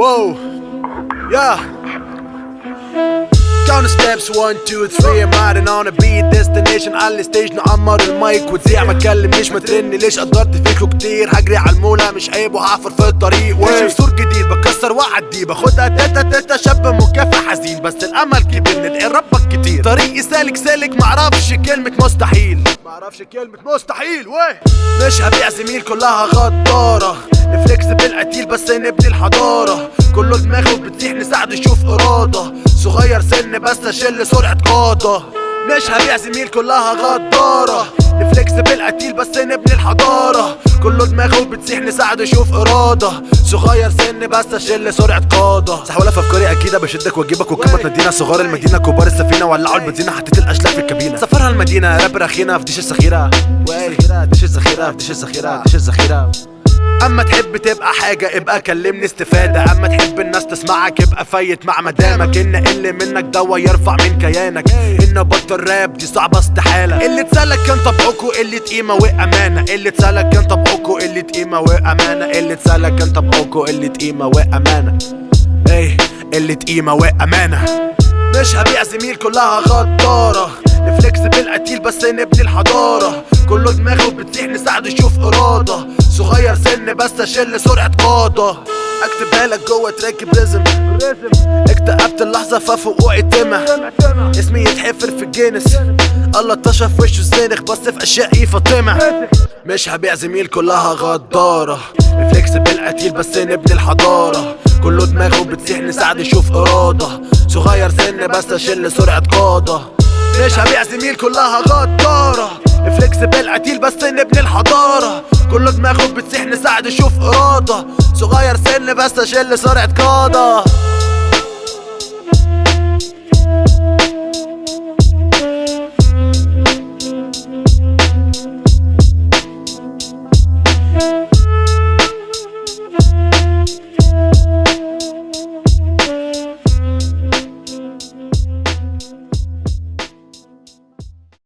Whoa, yeah. Count the steps 1 2 3 I'm riding on a beat destination على ال stage نعمر المايك وتذيع ما تكلمنيش ما ترن ليش قدرت فيكوا كتير. هجري على المولى مش عيب وهعفر في الطريق. ماشي بسور جديد بكسر واعدي باخدها تاتا تاتا شاب مكافح حزين. بس الأمل كبير ندعي ربك كتير. طريقي سالك سالك معرفش كلمة مستحيل. معرفش كلمة مستحيل ويه مش هبيع زميل كلها غدارة. نفليكس بالقتيل بس نبني الحضارة. كله دماغه بتسيح نساعده يشوف إرادة. صغير سن بس اشيل سرعة قادة. مش هبيع زميل كلها غدارة. نفليكس بالقتيل بس نبني الحضارة. كله دماغه بتسيح نساعده يشوف إرادة. صغير سن بس اشيل سرعة قادة. سحولة في أفكاري أكيدة بشدك وأجيبك وكلمة تنادينا صغار المدينة كبار السفينة ولعوا البنزينة حطيت الأشلاء في الكابينة. سفرها المدينة راب رخينة في ديش الذخيرة. ديش الذخيرة في ديش الذخيرة ديش الذخيرة. أما تحب تبقى حاجة ابقى كلمني استفادة. أما تحب الناس تسمعك ابقى فايت مع مدامك. إن اللي منك دوا يرفع من كيانك. إن بطل راب دي صعبة استحالة. اللي اتسألك كان طبعكوا قلة قيمة وأمانة. اللي اتسألك كان طبعكوا قلة قيمة وأمانة. اللي اتسألك كان طبعكوا قلة قيمة وأمانة. إيه قلة قيمة وأمانة. مش هبيع زميل كلها غدارة. نفليكس بالقتيل بس نبني الحضارة. كله دماغه بتسيح نساعده يشوف إرادة. صغير سن بس أشيل سرعة قادة اكتبها لك جوه تراك بريزم اكتئبت اللحظة ففوقوعي تمة. اسمي يتحفر في الجينس. الله اتشر في وشه الزنخ بس في اشيائي فاطمة مش هبيع زميل كلها غدارة. ريفلكس بالقتيل بس نبني الحضارة. كله دماغه بتسيح نساعده يشوف إرادة. صغير سن بس اشيل سرعة قادة مش هبيع زميل كلها غدارة. ريفلكس بالقتيل بس نبني الحضارة. كله دماغه بتسيح نساعده يشوف إرادة صغير سن بس أشيل سرعة قادة